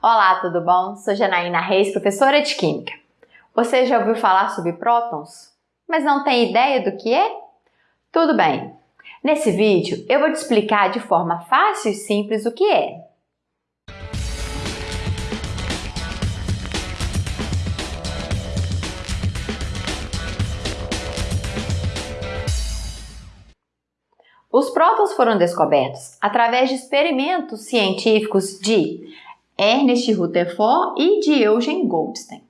Olá, tudo bom? Sou Janaína Reis, professora de Química. Você já ouviu falar sobre prótons? Mas não tem ideia do que é? Tudo bem. Nesse vídeo eu vou te explicar de forma fácil e simples o que é. Os prótons foram descobertos através de experimentos científicos de Ernest Rutherford e de Eugen Goldstein.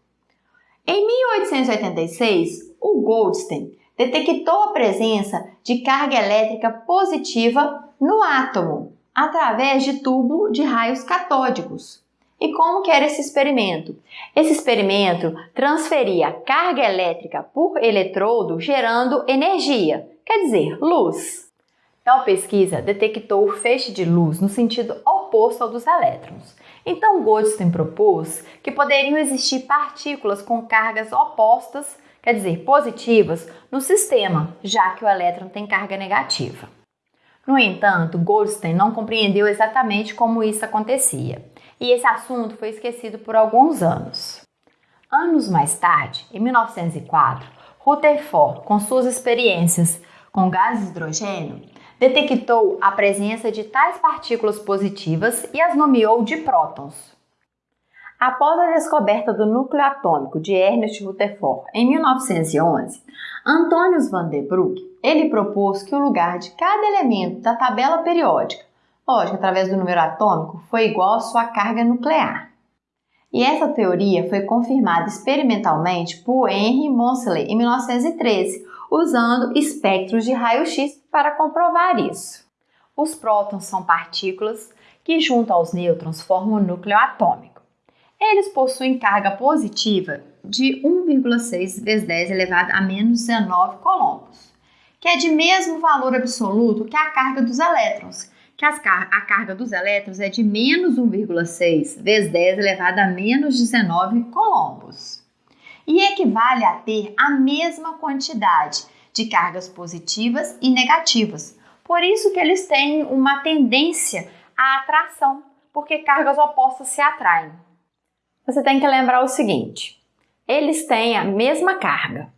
Em 1886, o Goldstein detectou a presença de carga elétrica positiva no átomo através de tubo de raios catódicos. E como que era esse experimento? Esse experimento transferia carga elétrica por eletrodo gerando energia, quer dizer, luz. Tal pesquisa detectou o feixe de luz no sentido oposto ao dos elétrons. Então Goldstein propôs que poderiam existir partículas com cargas opostas, quer dizer, positivas, no sistema, já que o elétron tem carga negativa. No entanto, Goldstein não compreendeu exatamente como isso acontecia, e esse assunto foi esquecido por alguns anos. Anos mais tarde, em 1904, Rutherford, com suas experiências com gás de hidrogênio, detectou a presença de tais partículas positivas e as nomeou de prótons. Após a descoberta do núcleo atômico de Ernest Rutherford em 1911, Antonius van der Broek ele propôs que o lugar de cada elemento da tabela periódica, lógico, através do número atômico, foi igual à sua carga nuclear. E essa teoria foi confirmada experimentalmente por Henry Moseley em 1913, usando espectros de raio-x para comprovar isso. Os prótons são partículas que, junto aos nêutrons, formam o núcleo atômico. Eles possuem carga positiva de 1,6 vezes 10 elevado a menos 19 coulombos, que é de mesmo valor absoluto que a carga dos elétrons, que car a carga dos elétrons é de menos 1,6 vezes 10 elevado a menos 19 coulombos. E equivale a ter a mesma quantidade de cargas positivas e negativas. Por isso que eles têm uma tendência à atração, porque cargas opostas se atraem. Você tem que lembrar o seguinte: eles têm a mesma carga,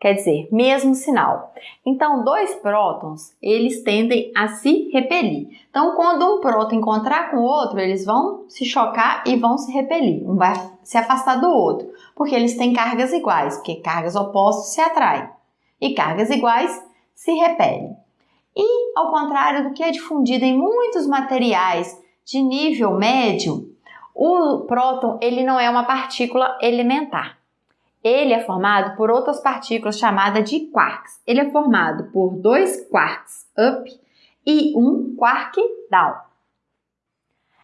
quer dizer, mesmo sinal. Então, dois prótons, eles tendem a se repelir. Então, quando um próton encontrar com o outro, eles vão se chocar e vão se repelir. Um vai se afastar do outro, porque eles têm cargas iguais, porque cargas opostas se atraem e cargas iguais se repelem. E, ao contrário do que é difundido em muitos materiais de nível médio, o próton ele não é uma partícula elementar. Ele é formado por outras partículas chamadas de quarks. Ele é formado por dois quarks up e um quark down.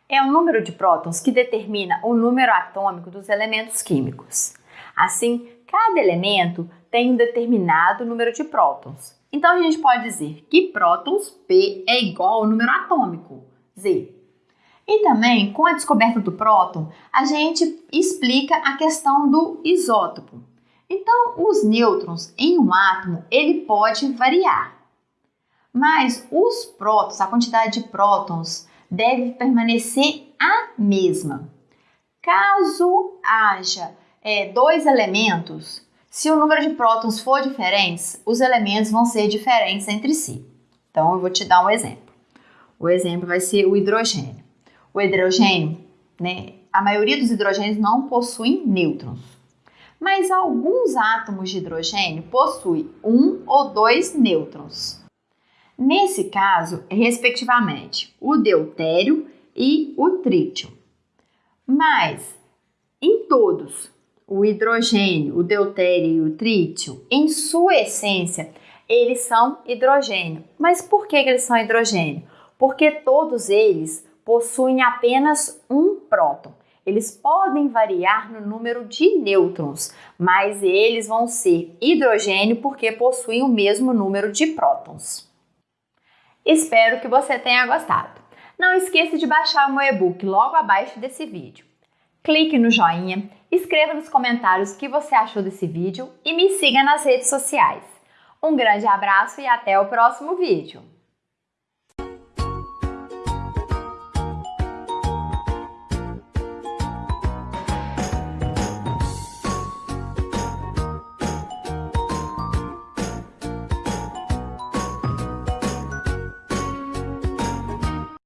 É o número de prótons que determina o número atômico dos elementos químicos. Assim, cada elemento tem um determinado número de prótons. Então a gente pode dizer que prótons P é igual ao número atômico Z. E também, com a descoberta do próton, a gente explica a questão do isótopo. Então, os nêutrons em um átomo, ele pode variar. Mas os prótons, a quantidade de prótons, deve permanecer a mesma. Caso haja é, dois elementos, se o número de prótons for diferente, os elementos vão ser diferentes entre si. Então, eu vou te dar um exemplo. O exemplo vai ser o hidrogênio. O hidrogênio, né, a maioria dos hidrogênios não possuem nêutrons, mas alguns átomos de hidrogênio possuem um ou dois nêutrons. Nesse caso, respectivamente, o deutério e o trítio. Mas em todos, o hidrogênio, o deutério e o trítio, em sua essência, eles são hidrogênio. Mas por que eles são hidrogênio? Porque todos eles possuem apenas um próton. Eles podem variar no número de nêutrons, mas eles vão ser hidrogênio porque possuem o mesmo número de prótons. Espero que você tenha gostado. Não esqueça de baixar o meu e-book logo abaixo desse vídeo. Clique no joinha, escreva nos comentários o que você achou desse vídeo e me siga nas redes sociais. Um grande abraço e até o próximo vídeo!